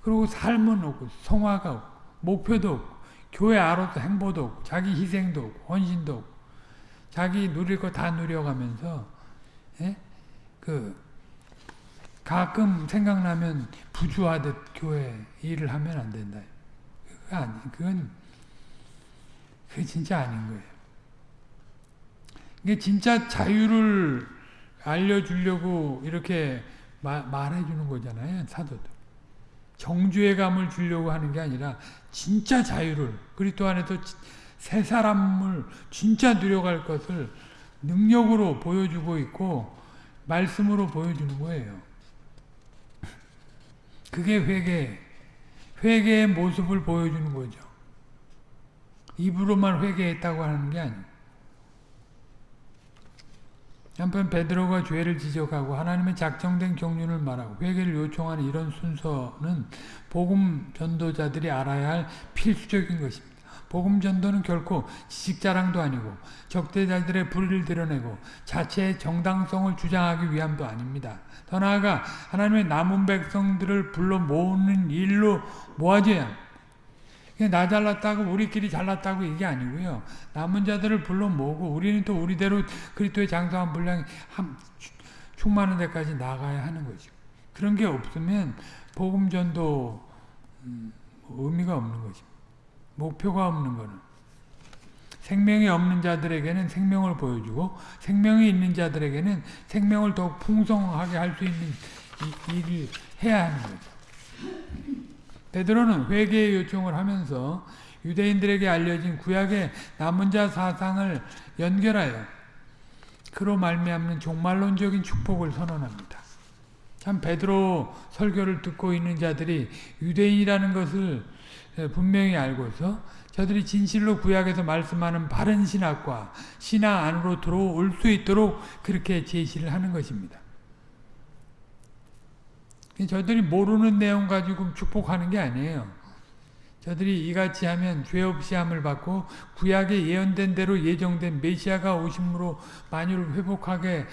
그리고 삶은 없고 성화가 없고 목표도 없고 교회 아로서 행보도 없고 자기 희생도 없고 헌신도 없고 자기 누릴 거 다 누려가면서 예? 그 가끔 생각나면 부주하듯 교회 일을 하면 안 된다. 아니, 그건 그게 진짜 아닌 거예요. 이게 진짜 자유를 알려주려고 이렇게 마, 말해주는 거잖아요, 사도들. 정주의 감을 주려고 하는 게 아니라 진짜 자유를 그리스도 안에서 새 사람을 진짜 누려갈 것을 능력으로 보여주고 있고 말씀으로 보여주는 거예요. 그게 회개, 회개의 모습을 보여주는 거죠. 입으로만 회개했다고 하는 게 아니에요. 한편 베드로가 죄를 지적하고 하나님의 작정된 경륜을 말하고 회개를 요청하는 이런 순서는 복음 전도자들이 알아야 할 필수적인 것입니다. 복음 전도는 결코 지식 자랑도 아니고 적대자들의 불의를 드러내고 자체의 정당성을 주장하기 위함도 아닙니다. 더 나아가 하나님의 남은 백성들을 불러 모으는 일로 모아져야 합니다. 나 잘났다고 우리끼리 잘났다고 이게 아니고요. 남은 자들을 불러 모으고 우리는 또 우리대로 그리스도의 장성한 분량이 한, 충만한 데까지 나가야 하는 거죠. 그런 게 없으면 복음 전도 음, 의미가 없는 거죠. 목표가 없는 거는 생명이 없는 자들에게는 생명을 보여주고 생명이 있는 자들에게는 생명을 더욱 풍성하게 할 수 있는 일을 해야 하는 거죠. 베드로는 회개의 요청을 하면서 유대인들에게 알려진 구약의 남은 자 사상을 연결하여 그로 말미암는 종말론적인 축복을 선언합니다. 참 베드로 설교를 듣고 있는 자들이 유대인이라는 것을 분명히 알고서 저들이 진실로 구약에서 말씀하는 바른 신학과 신앙 안으로 들어올 수 있도록 그렇게 제시를 하는 것입니다. 저들이 모르는 내용 가지고 축복하는 게 아니에요. 저들이 이같이 하면 죄 없이 함을 받고 구약에 예언된 대로 예정된 메시아가 오심으로 만유를 회복하게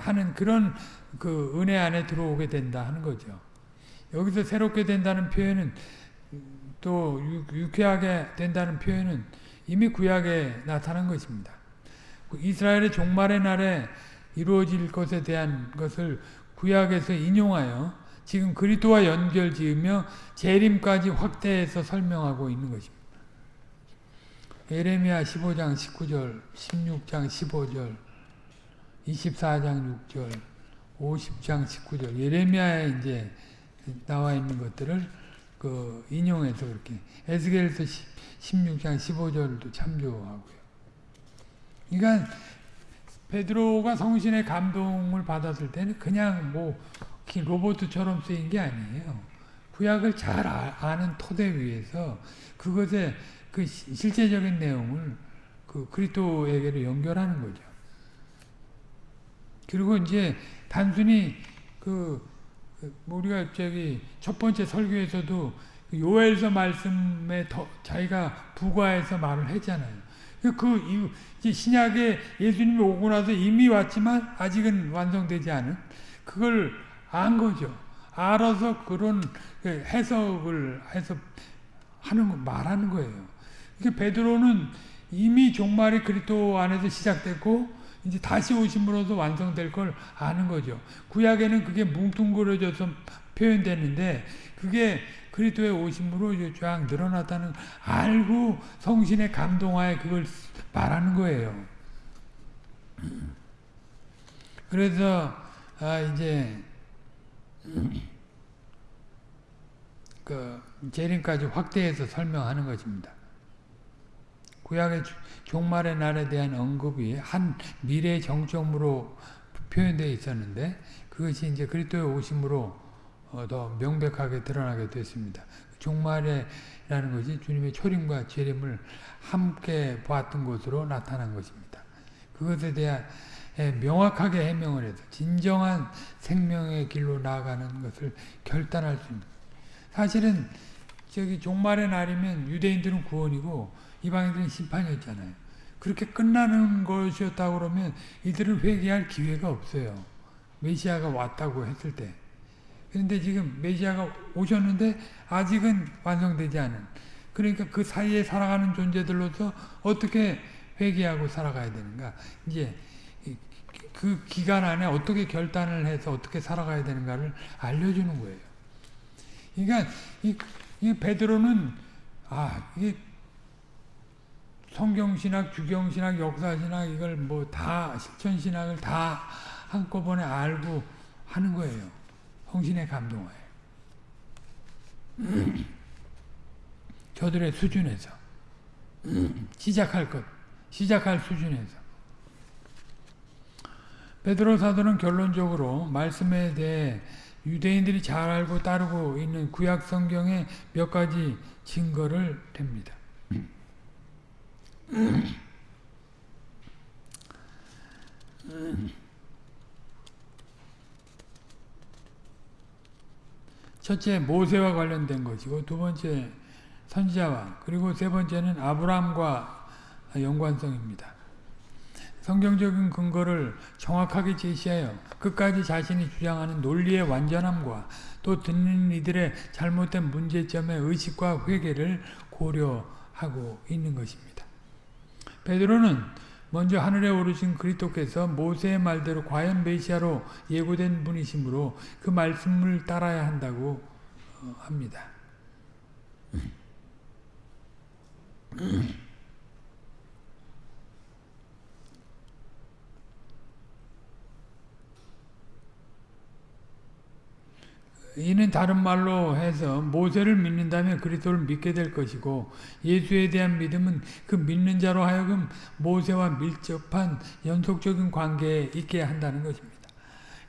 하는 그런 그 은혜 안에 들어오게 된다 하는 거죠. 여기서 새롭게 된다는 표현은 또 유쾌하게 된다는 표현은 이미 구약에 나타난 것입니다. 이스라엘의 종말의 날에 이루어질 것에 대한 것을 구약에서 인용하여 지금 그리스도와 연결 지으며 재림까지 확대해서 설명하고 있는 것입니다. 에레미야 15장 19절, 16장 15절, 24장 6절, 50장 19절, 예레미야에 이제 나와 있는 것들을 그 인용해서 그렇게 에스겔서 16장 15절도 참조하고요. 그러니까 베드로가 성신의 감동을 받았을 때는 그냥 뭐 로봇처럼 쓰인 게 아니에요. 구약을 잘 아, 는 토대 위에서 그것의 그 실제적인 내용을 그 그리스도에게로 연결하는 거죠. 그리고 이제 단순히 그, 그 우리가 저기 첫 번째 설교에서도 그 요엘서 말씀에 더 자기가 부과해서 말을 했잖아요. 그 이제 신약에 예수님이 오고 나서 이미 왔지만 아직은 완성되지 않은 그걸 안 거죠. 알아서 그런 그 해석을 해서 하는 거 말하는 거예요. 이게 베드로는 이미 종말이 그리스도 안에서 시작됐고 이제 다시 오심으로써 완성될 걸 아는 거죠. 구약에는 그게 뭉뚱그려져서 표현되는데 그게 그리스도의 오심으로 쫙 늘어났다는 알고 성신의 감동하에 그걸 말하는 거예요. 그래서 아 이제 그 재림까지 확대해서 설명하는 것입니다. 구약의 종말의 날에 대한 언급이 한 미래 정점으로 표현되어 있었는데 그것이 이제 그리스도의 오심으로 어, 더 명백하게 드러나게 됐습니다. 종말에라는 것이 주님의 초림과 재림을 함께 보았던 것으로 나타난 것입니다. 그것에 대한 명확하게 해명을 해서 진정한 생명의 길로 나아가는 것을 결단할 수 있는 사실은 저기 종말의 날이면 유대인들은 구원이고 이방인들은 심판이었잖아요. 그렇게 끝나는 것이었다고 그러면 이들은 회개할 기회가 없어요. 메시아가 왔다고 했을 때. 그런데 지금 메시아가 오셨는데 아직은 완성되지 않은 그러니까 그 사이에 살아가는 존재들로서 어떻게 회개하고 살아가야 되는가 이제 그 기간 안에 어떻게 결단을 해서 어떻게 살아가야 되는가를 알려주는 거예요. 그러니까 이, 이 베드로는 아 이게 성경신학, 주경신학, 역사신학 이걸 뭐 다 실천신학을 다 한꺼번에 알고 하는 거예요. 성신의 감동하에. 저들의 수준에서 시작할 것, 시작할 수준에서 베드로 사도는 결론적으로 말씀에 대해 유대인들이 잘 알고 따르고 있는 구약 성경의 몇 가지 증거를 댑니다. 첫째 모세와 관련된 것이고 두 번째 선지자와 그리고 세 번째는 아브라함과 연관성입니다. 성경적인 근거를 정확하게 제시하여 끝까지 자신이 주장하는 논리의 완전함과 또 듣는 이들의 잘못된 문제점의 의식과 회개를 고려하고 있는 것입니다. 베드로는 먼저 하늘에 오르신 그리스도께서 모세의 말대로 과연 메시아로 예고된 분이시므로 그 말씀을 따라야 한다고 어, 합니다. 이는 다른 말로 해서 모세를 믿는다면 그리스도를 믿게 될 것이고 예수에 대한 믿음은 그 믿는 자로 하여금 모세와 밀접한 연속적인 관계에 있게 한다는 것입니다.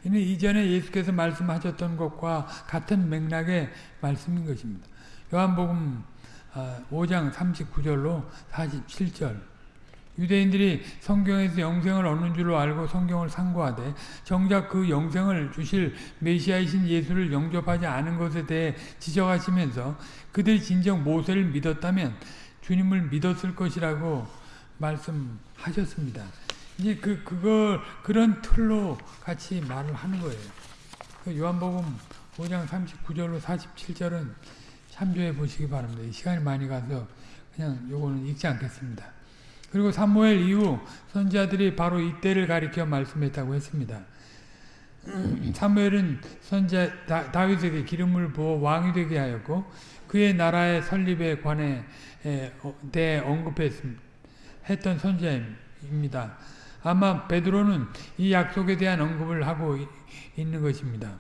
이는 이전에 예수께서 말씀하셨던 것과 같은 맥락의 말씀인 것입니다. 요한복음 5장 아, 39절로 47절 유대인들이 성경에서 영생을 얻는 줄로 알고 성경을 상고하되 정작 그 영생을 주실 메시아이신 예수를 영접하지 않은 것에 대해 지적하시면서 그들이 진정 모세를 믿었다면 주님을 믿었을 것이라고 말씀하셨습니다. 이제 그 그걸 그런 틀로 같이 말을 하는 거예요. 그 요한복음 5장 39절로 47절은 참조해 보시기 바랍니다. 시간이 많이 가서 그냥 요거는 읽지 않겠습니다. 그리고 사무엘 이후 선지자들이 바로 이때를 가리켜 말씀했다고 했습니다. 사무엘은 선자 다윗에게 기름을 부어 왕이 되게 하였고 그의 나라의 설립에 관해 어, 대 언급했던 선지자입니다. 아마 베드로는 이 약속에 대한 언급을 하고 있는 것입니다.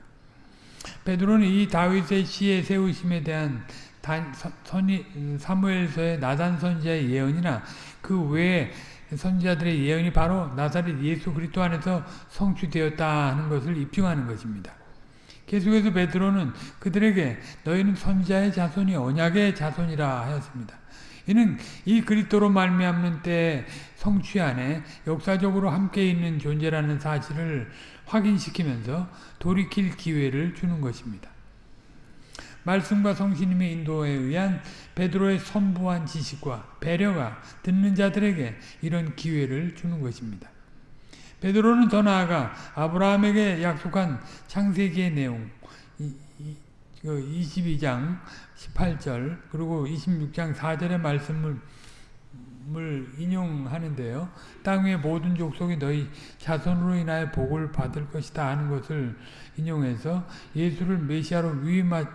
베드로는 이 다윗의 시의 세우심에 대한 단, 선이, 사무엘서의 나단 선지자의 예언이나 그 외에 선지자들의 예언이 바로 나사렛 예수 그리스도 안에서 성취되었다 하는 것을 입증하는 것입니다. 계속해서 베드로는 그들에게 너희는 선지자의 자손이 언약의 자손이라 하였습니다. 이는 이 그리스도로 말미암는 때 성취 안에 역사적으로 함께 있는 존재라는 사실을 확인시키면서 돌이킬 기회를 주는 것입니다. 말씀과 성신님의 인도에 의한 베드로의 선부한 지식과 배려가 듣는 자들에게 이런 기회를 주는 것입니다. 베드로는 더 나아가 아브라함에게 약속한 창세기의 내용 22장 18절 그리고 26장 4절의 말씀을 인용하는데요. 땅 위의 모든 족속이 너희 자손으로 인하여 복을 받을 것이다 하는 것을 인용해서 예수를 메시아로 위임한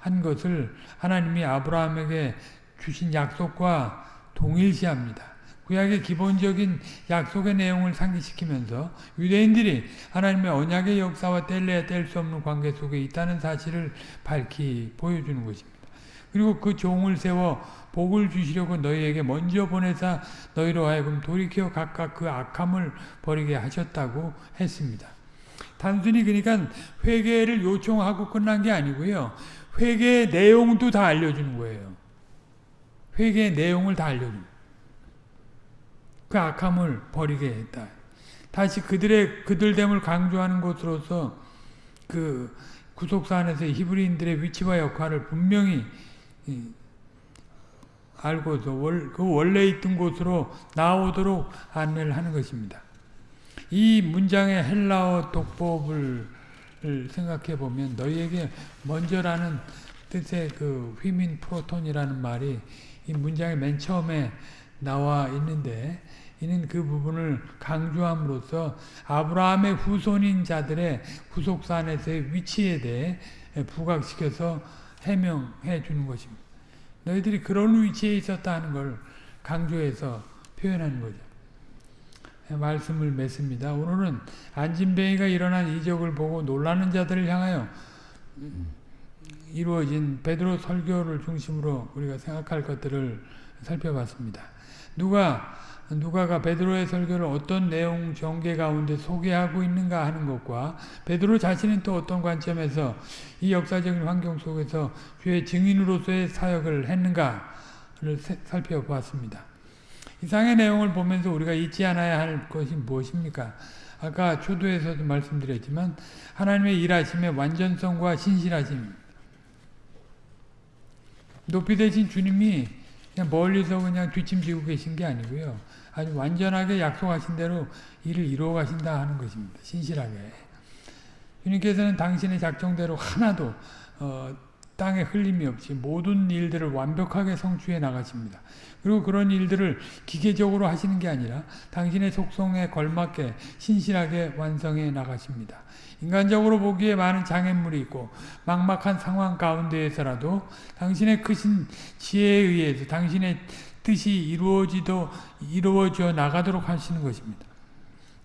한 것을 하나님이 아브라함에게 주신 약속과 동일시합니다. 구약의 기본적인 약속의 내용을 상기시키면서 유대인들이 하나님의 언약의 역사와 뗄래야 뗄 수 없는 관계 속에 있다는 사실을 밝히 보여주는 것입니다. 그리고 그 종을 세워 복을 주시려고 너희에게 먼저 보내사 너희로 하여금 돌이켜 각각 그 악함을 버리게 하셨다고 했습니다. 단순히 그러니까 회개를 요청하고 끝난 게 아니고요. 회개의 내용도 다 알려주는 거예요. 회개의 내용을 다 알려주는 그 악함을 버리게 했다. 다시 그들의 그들됨을 강조하는 것으로서 그 구속사 안에서 히브리인들의 위치와 역할을 분명히 알고서 월, 그 원래 있던 곳으로 나오도록 안내를 하는 것입니다. 이 문장의 헬라어 독법을 생각해 보면 너희에게 먼저라는 뜻의 그 휘민 프로톤이라는 말이 이 문장의 맨 처음에 나와 있는데 이는 그 부분을 강조함으로써 아브라함의 후손인 자들의 후속사 안에서의 위치에 대해 부각시켜서 해명해 주는 것입니다. 너희들이 그런 위치에 있었다 하는 걸 강조해서 표현하는 거죠. 말씀을 맺습니다. 오늘은 안진뱅이가 일어난 이적을 보고 놀라는 자들을 향하여 이루어진 베드로 설교를 중심으로 우리가 생각할 것들을 살펴봤습니다. 누가 누가가 베드로의 설교를 어떤 내용 전개 가운데 소개하고 있는가 하는 것과 베드로 자신은 또 어떤 관점에서 이 역사적인 환경 속에서 주의 증인으로서의 사역을 했는가를 살펴보았습니다. 이상의 내용을 보면서 우리가 잊지 않아야 할 것이 무엇입니까? 아까 초도에서도 말씀드렸지만 하나님의 일하심의 완전성과 신실하심 높이 되신 주님이 그냥 멀리서 그냥 뒷짐지고 계신 게 아니고요. 아주 완전하게 약속하신 대로 일을 이루어 가신다 하는 것입니다. 신실하게. 주님께서는 당신의 작정대로 하나도 어, 땅에 흘림이 없이 모든 일들을 완벽하게 성취해 나가십니다. 그리고 그런 일들을 기계적으로 하시는 게 아니라 당신의 속성에 걸맞게 신실하게 완성해 나가십니다. 인간적으로 보기에 많은 장애물이 있고 막막한 상황 가운데에서라도 당신의 크신 지혜에 의해서 당신의 뜻이 이루어지도 이루어져 나가도록 하시는 것입니다.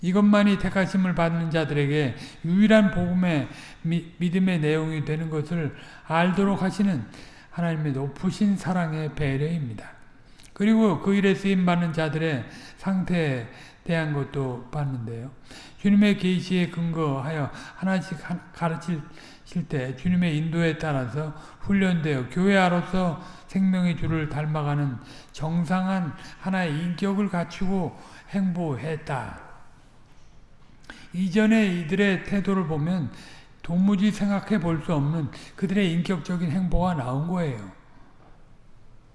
이것만이 택하심을 받는 자들에게 유일한 복음의 미, 믿음의 내용이 되는 것을 알도록 하시는 하나님의 높으신 사랑의 배려입니다. 그리고 그 일에 쓰임받는 자들의 상태에 대한 것도 봤는데요. 주님의 계시에 근거하여 하나씩 가르칠 때 주님의 인도에 따라서 훈련되어 교회아로서 생명의 주를 닮아가는 정상한 하나의 인격을 갖추고 행보했다. 이전에 이들의 태도를 보면 도무지 생각해 볼 수 없는 그들의 인격적인 행보가 나온 거예요.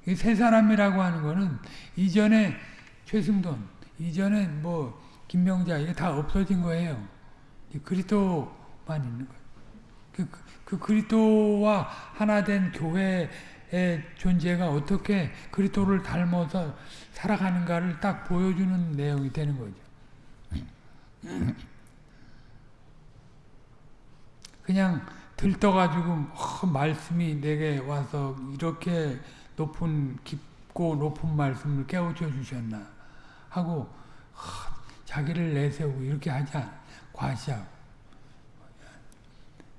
이 세 사람이라고 하는 거는 이전에 최승돈, 이전에 뭐 김명자 이게 다 없어진 거예요. 그리스도만 있는 거예요. 그, 그, 그 그리스도와 하나 된 교회의 존재가 어떻게 그리스도를 닮아서 살아가는가를 딱 보여주는 내용이 되는 거죠. 그냥 들떠가지고 어, 말씀이 내게 와서 이렇게 높은 깊고 높은 말씀을 깨우쳐 주셨나 하고 어, 자기를 내세우고 이렇게 하지 않아 과시하고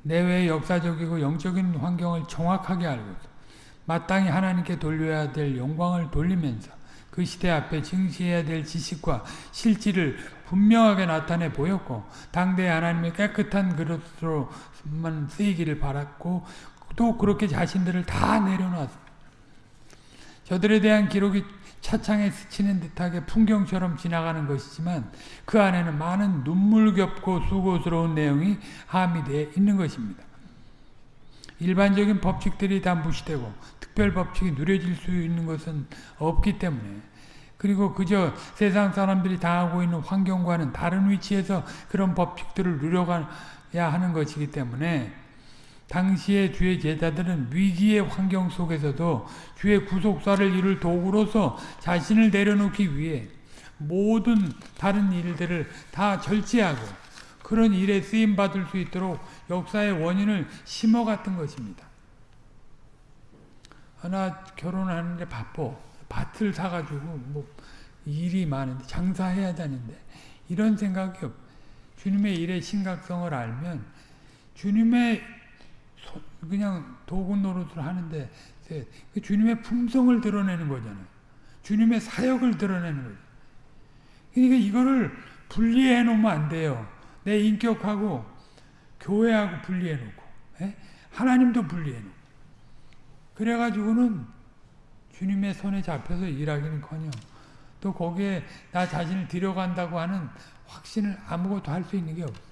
내외의 역사적이고 영적인 환경을 정확하게 알고 마땅히 하나님께 돌려야 될 영광을 돌리면서 그 시대 앞에 증시해야 될 지식과 실질을 분명하게 나타내 보였고 당대 하나님의 깨끗한 그릇으로만 쓰이기를 바랐고 또 그렇게 자신들을 다 내려놨습니다. 저들에 대한 기록이 차창에 스치는 듯하게 풍경처럼 지나가는 것이지만 그 안에는 많은 눈물겹고 수고스러운 내용이 함의되어 있는 것입니다. 일반적인 법칙들이 다 무시되고 특별 법칙이 누려질 수 있는 것은 없기 때문에 그리고 그저 세상 사람들이 당하고 있는 환경과는 다른 위치에서 그런 법칙들을 누려가야 하는 것이기 때문에 당시의 주의 제자들은 위기의 환경 속에서도 주의 구속사를 이룰 도구로서 자신을 내려놓기 위해 모든 다른 일들을 다 절제하고 그런 일에 쓰임받을 수 있도록 역사의 원인을 심어갔던 것입니다. 하나 결혼하는데 바빠. 밭을 사가지고 뭐 일이 많은데 장사해야 되는데 이런 생각이 없. 주님의 일의 심각성을 알면 주님의 그냥 도구 노릇을 하는데 그 주님의 품성을 드러내는 거잖아요. 주님의 사역을 드러내는 거죠. 그러니까 이거를 분리해 놓으면 안 돼요. 내 인격하고 교회하고 분리해 놓고 예? 하나님도 분리해 놓고 그래가지고는 주님의 손에 잡혀서 일하기는커녕 또 거기에 나 자신을 들여간다고 하는 확신을 아무것도 할 수 있는 게 없어.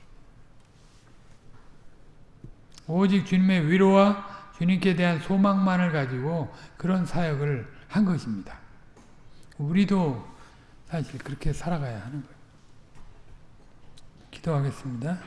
오직 주님의 위로와 주님께 대한 소망만을 가지고 그런 사역을 한 것입니다. 우리도 사실 그렇게 살아가야 하는 거예요. 기도하겠습니다.